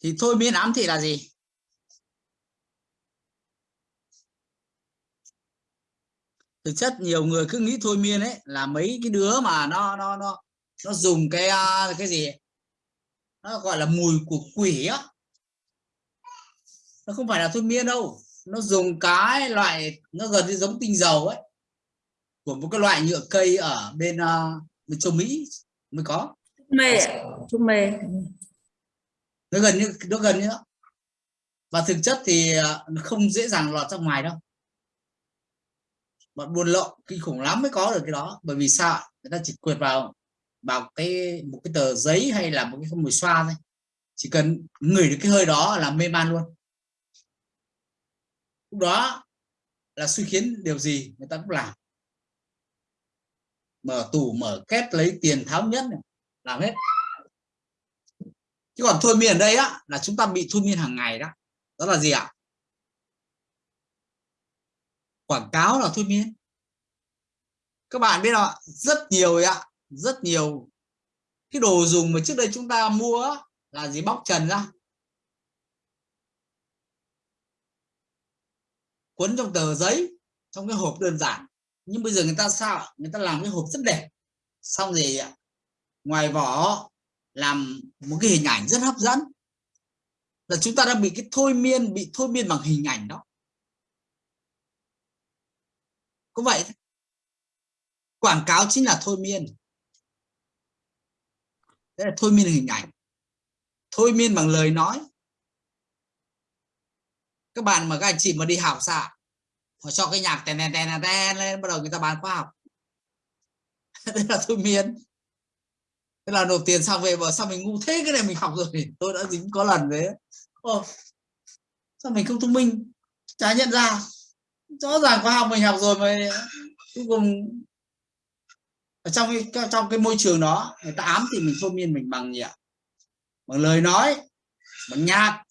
thì thôi miên ám thị là gì? Thực chất nhiều người cứ nghĩ thôi miên ấy là mấy cái đứa mà nó nó nó nó dùng cái à, cái gì nó gọi là mùi của quỷ á. Nó không phải là thôi miên đâu. Nó dùng cái loại nó gần như giống tinh dầu ấy của một cái loại nhựa cây ở bên uh, bên châu Mỹ mới có. Mê trung mê nó gần như nó gần như đó. và thực chất thì à, nó không dễ dàng lọt ra ngoài đâu. Bọn buôn lậu kinh khủng lắm mới có được cái đó. Bởi vì sao người ta chỉ quyệt vào vào cái một cái tờ giấy hay là một cái không mùi xoa thôi. Chỉ cần ngửi được cái hơi đó là mê man luôn. Lúc đó là suy khiến điều gì người ta cũng làm. Mở tủ mở két lấy tiền tháo nhất này, làm hết chứ còn thôi miên ở đây á, là chúng ta bị thôi miên hàng ngày đó. Đó là gì ạ? Quảng cáo là thôi miên. Các bạn biết không rất nhiều ạ. Rất nhiều. Cái đồ dùng mà trước đây chúng ta mua là gì? Bóc trần ra. Quấn trong tờ giấy, trong cái hộp đơn giản. Nhưng bây giờ người ta sao người ta làm cái hộp rất đẹp. Xong rồi ngoài vỏ làm một cái hình ảnh rất hấp dẫn. Là chúng ta đang bị cái thôi miên, bị thôi miên bằng hình ảnh đó. Có vậy quảng cáo chính là thôi miên. Đấy là thôi miên hình ảnh. Thôi miên bằng lời nói. Các bạn mà các anh chị mà đi học sao họ cho cái nhạc tèn tèn tèn tèn lên, bắt đầu người ta bán khoa học. Đây là thôi miên thế là nộp tiền xong về bảo sao mình ngu thế cái này mình học rồi. Tôi đã dính có lần đấy. Ồ, sao mình không thông minh? Chả nhận ra. Rõ ràng khoa học mình học rồi mà cuối cùng ở trong cái trong cái môi trường đó người ta ám thì mình thôi miên mình bằng gì ạ? Bằng lời nói bằng nhạc.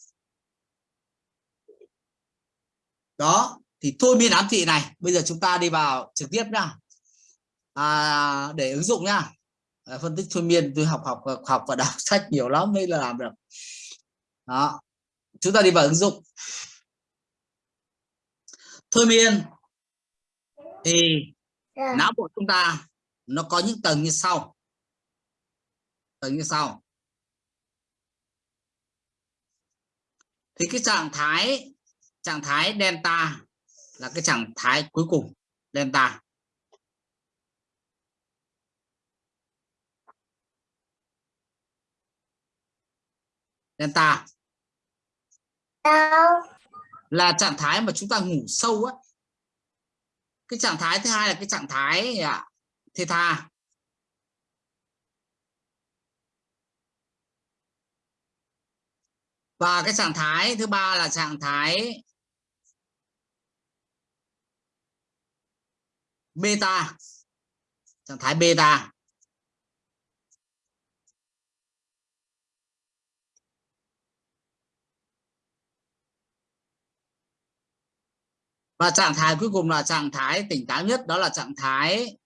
Đó thì thôi miên ám thị này. Bây giờ chúng ta đi vào trực tiếp nhá à, để ứng dụng nhá phân tích thôi miên tôi học học học và đọc sách nhiều lắm mới là làm được. Đó. Chúng ta đi vào ứng dụng. Thôi miên thì yeah. não bộ chúng ta nó có những tầng như sau. Tầng như sau. Thì cái trạng thái trạng thái delta là cái trạng thái cuối cùng delta delta. Là trạng thái mà chúng ta ngủ sâu á. Cái trạng thái thứ hai là cái trạng thái à, theta. Và cái trạng thái thứ ba là trạng thái beta. Trạng thái beta và trạng thái cuối cùng là trạng thái tỉnh táo nhất, đó là trạng thái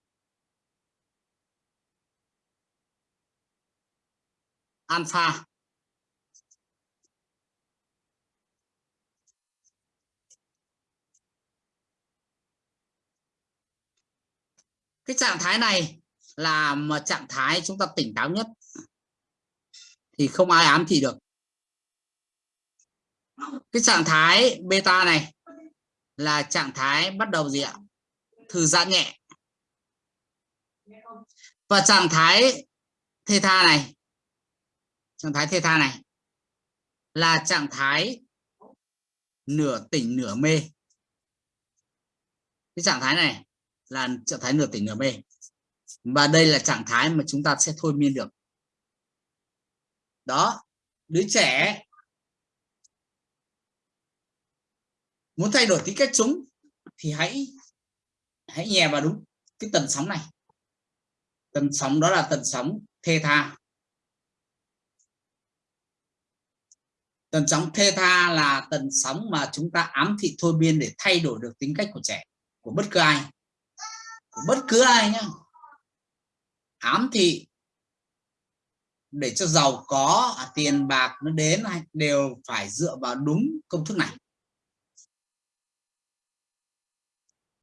alpha. Cái trạng thái này là một trạng thái chúng ta tỉnh táo nhất, thì không ai ám thị được. Cái trạng thái beta này là trạng thái bắt đầu gì ạ? Thư giãn nhẹ. Và trạng thái theta này, trạng thái theta này là trạng thái nửa tỉnh nửa mê. Cái trạng thái này là trạng thái nửa tỉnh nửa mê. Và đây là trạng thái mà chúng ta sẽ thôi miên được. Đó, đứa trẻ muốn thay đổi tính cách chúng thì hãy hãy nhè vào đúng cái tần sóng này. Tần sóng đó là tần sóng theta tần sóng theta là tần sóng mà chúng ta ám thị thôi miên để thay đổi được tính cách của trẻ, của bất cứ ai. Của bất cứ ai nhá. Ám thị để cho giàu có à, tiền bạc nó đến đều phải dựa vào đúng công thức này.